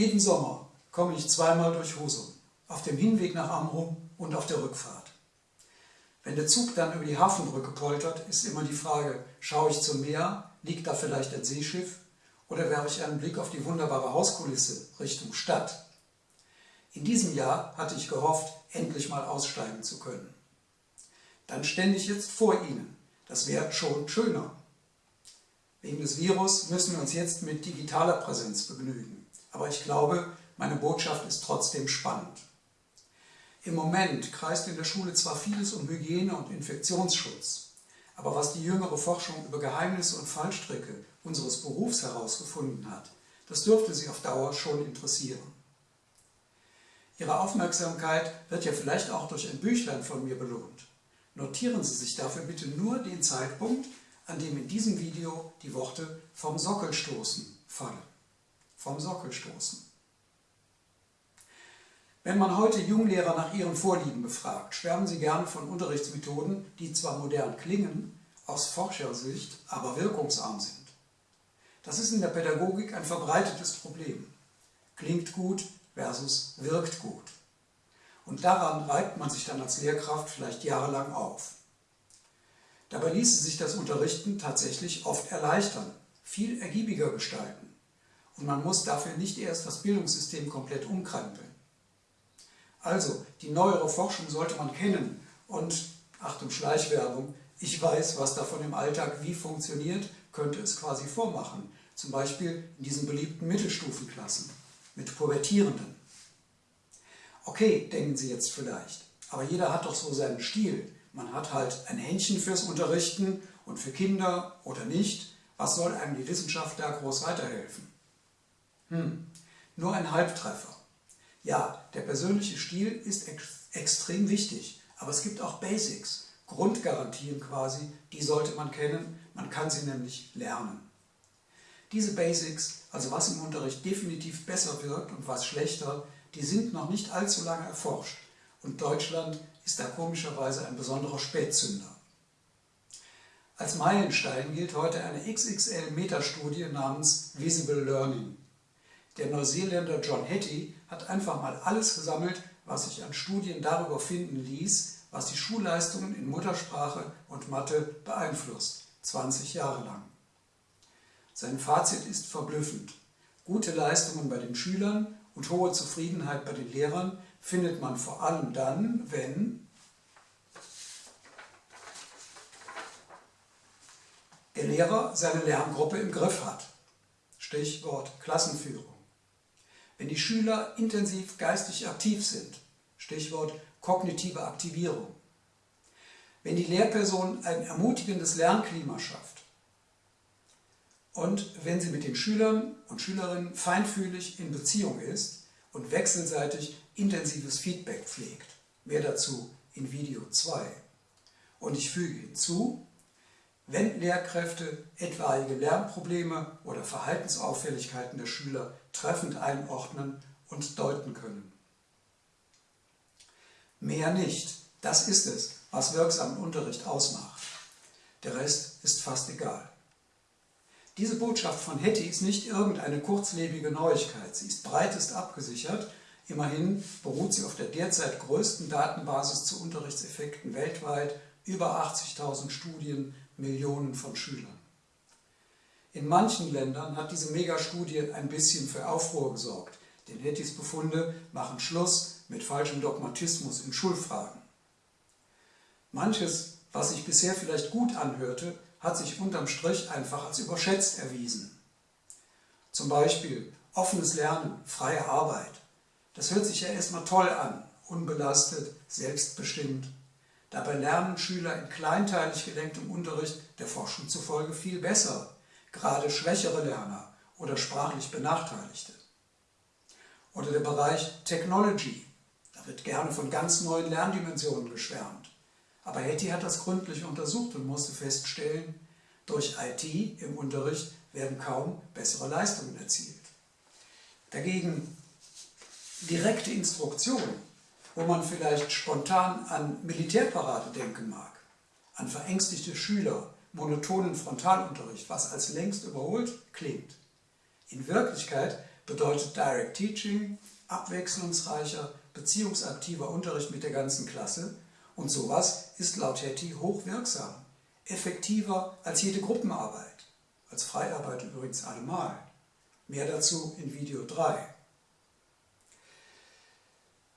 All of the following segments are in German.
Jeden Sommer komme ich zweimal durch Husum, auf dem Hinweg nach Amrum und auf der Rückfahrt. Wenn der Zug dann über die Hafenbrücke poltert, ist immer die Frage, schaue ich zum Meer, liegt da vielleicht ein Seeschiff oder werfe ich einen Blick auf die wunderbare Hauskulisse Richtung Stadt. In diesem Jahr hatte ich gehofft, endlich mal aussteigen zu können. Dann stände ich jetzt vor Ihnen. Das wäre schon schöner. Wegen des Virus müssen wir uns jetzt mit digitaler Präsenz begnügen. Aber ich glaube, meine Botschaft ist trotzdem spannend. Im Moment kreist in der Schule zwar vieles um Hygiene und Infektionsschutz, aber was die jüngere Forschung über Geheimnisse und Fallstricke unseres Berufs herausgefunden hat, das dürfte Sie auf Dauer schon interessieren. Ihre Aufmerksamkeit wird ja vielleicht auch durch ein Büchlein von mir belohnt. Notieren Sie sich dafür bitte nur den Zeitpunkt, an dem in diesem Video die Worte vom Sockel stoßen fallen. Vom Sockel stoßen. Wenn man heute Junglehrer nach ihren Vorlieben befragt, schwärmen sie gern von Unterrichtsmethoden, die zwar modern klingen, aus Forschersicht aber wirkungsarm sind. Das ist in der Pädagogik ein verbreitetes Problem. Klingt gut versus wirkt gut. Und daran reibt man sich dann als Lehrkraft vielleicht jahrelang auf. Dabei ließe sich das Unterrichten tatsächlich oft erleichtern, viel ergiebiger gestalten. Und man muss dafür nicht erst das Bildungssystem komplett umkrempeln. Also, die neuere Forschung sollte man kennen und, Achtung Schleichwerbung, ich weiß, was davon im Alltag wie funktioniert, könnte es quasi vormachen. Zum Beispiel in diesen beliebten Mittelstufenklassen mit Pubertierenden. Okay, denken Sie jetzt vielleicht, aber jeder hat doch so seinen Stil. Man hat halt ein Händchen fürs Unterrichten und für Kinder oder nicht. Was soll einem die Wissenschaft da groß weiterhelfen? Hm, nur ein Halbtreffer. Ja, der persönliche Stil ist ex extrem wichtig, aber es gibt auch Basics, Grundgarantien quasi, die sollte man kennen, man kann sie nämlich lernen. Diese Basics, also was im Unterricht definitiv besser wirkt und was schlechter, die sind noch nicht allzu lange erforscht und Deutschland ist da komischerweise ein besonderer Spätzünder. Als Meilenstein gilt heute eine XXL-Metastudie namens Visible Learning. Der Neuseeländer John Hattie hat einfach mal alles gesammelt, was sich an Studien darüber finden ließ, was die Schulleistungen in Muttersprache und Mathe beeinflusst, 20 Jahre lang. Sein Fazit ist verblüffend. Gute Leistungen bei den Schülern und hohe Zufriedenheit bei den Lehrern findet man vor allem dann, wenn der Lehrer seine Lerngruppe im Griff hat. Stichwort Klassenführung. Wenn die Schüler intensiv geistig aktiv sind, Stichwort kognitive Aktivierung. Wenn die Lehrperson ein ermutigendes Lernklima schafft und wenn sie mit den Schülern und Schülerinnen feinfühlig in Beziehung ist und wechselseitig intensives Feedback pflegt. Mehr dazu in Video 2. Und ich füge hinzu, wenn Lehrkräfte etwaige Lernprobleme oder Verhaltensauffälligkeiten der Schüler treffend einordnen und deuten können. Mehr nicht. Das ist es, was wirksamen Unterricht ausmacht. Der Rest ist fast egal. Diese Botschaft von Hetty ist nicht irgendeine kurzlebige Neuigkeit. Sie ist breitest abgesichert. Immerhin beruht sie auf der derzeit größten Datenbasis zu Unterrichtseffekten weltweit, über 80.000 Studien, Millionen von Schülern. In manchen Ländern hat diese Megastudie ein bisschen für Aufruhr gesorgt, denn Hettys Befunde machen Schluss mit falschem Dogmatismus in Schulfragen. Manches, was sich bisher vielleicht gut anhörte, hat sich unterm Strich einfach als überschätzt erwiesen. Zum Beispiel offenes Lernen, freie Arbeit. Das hört sich ja erstmal toll an, unbelastet, selbstbestimmt. Dabei lernen Schüler in kleinteilig gelenktem Unterricht der Forschung zufolge viel besser, gerade schwächere Lerner oder sprachlich Benachteiligte. Oder der Bereich Technology. Da wird gerne von ganz neuen Lerndimensionen geschwärmt. Aber Hetty hat das gründlich untersucht und musste feststellen, durch IT im Unterricht werden kaum bessere Leistungen erzielt. Dagegen direkte Instruktion, wo man vielleicht spontan an Militärparade denken mag, an verängstigte Schüler, monotonen Frontalunterricht, was als längst überholt klingt. In Wirklichkeit bedeutet Direct Teaching, abwechslungsreicher, beziehungsaktiver Unterricht mit der ganzen Klasse und sowas ist laut Hetty hochwirksam, effektiver als jede Gruppenarbeit, als Freiarbeit übrigens allemal. Mehr dazu in Video 3.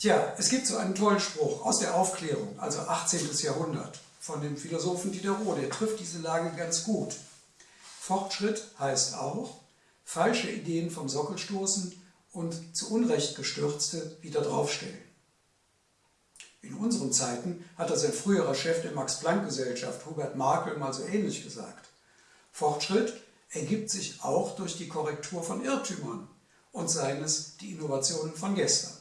Tja, es gibt so einen tollen Spruch aus der Aufklärung, also 18. Jahrhundert, von dem Philosophen Diderot, der trifft diese Lage ganz gut. Fortschritt heißt auch, falsche Ideen vom Sockel stoßen und zu Unrecht gestürzte wieder draufstellen. In unseren Zeiten hat das ein früherer Chef der Max-Planck-Gesellschaft, Hubert Markel, mal so ähnlich gesagt. Fortschritt ergibt sich auch durch die Korrektur von Irrtümern und seines die Innovationen von gestern.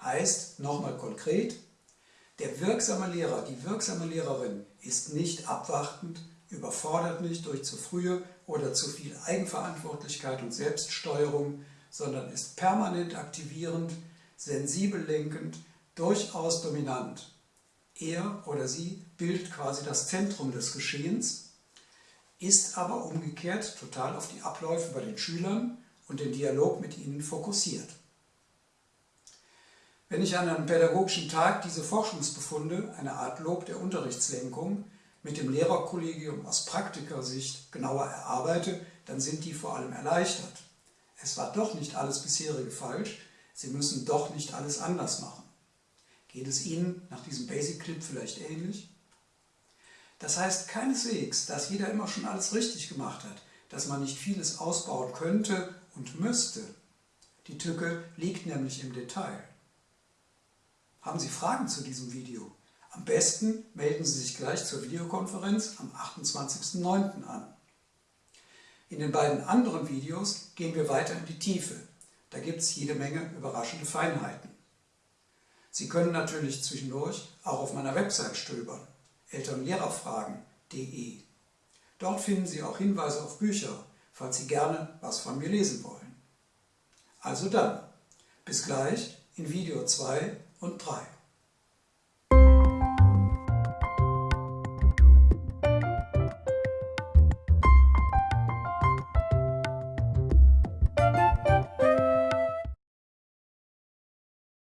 Heißt, nochmal konkret, der wirksame Lehrer, die wirksame Lehrerin ist nicht abwartend, überfordert nicht durch zu frühe oder zu viel Eigenverantwortlichkeit und Selbststeuerung, sondern ist permanent aktivierend, sensibel lenkend, durchaus dominant. Er oder sie bildet quasi das Zentrum des Geschehens, ist aber umgekehrt total auf die Abläufe bei den Schülern und den Dialog mit ihnen fokussiert. Wenn ich an einem pädagogischen Tag diese Forschungsbefunde, eine Art Lob der Unterrichtslenkung, mit dem Lehrerkollegium aus Praktikersicht genauer erarbeite, dann sind die vor allem erleichtert. Es war doch nicht alles bisherige falsch, Sie müssen doch nicht alles anders machen. Geht es Ihnen nach diesem Basic-Clip vielleicht ähnlich? Das heißt keineswegs, dass jeder immer schon alles richtig gemacht hat, dass man nicht vieles ausbauen könnte und müsste. Die Tücke liegt nämlich im Detail. Haben Sie Fragen zu diesem Video? Am besten melden Sie sich gleich zur Videokonferenz am 28.09. an. In den beiden anderen Videos gehen wir weiter in die Tiefe. Da gibt es jede Menge überraschende Feinheiten. Sie können natürlich zwischendurch auch auf meiner Website stöbern, elternlehrerfragen.de. Dort finden Sie auch Hinweise auf Bücher, falls Sie gerne was von mir lesen wollen. Also dann, bis gleich in Video 2 und 3.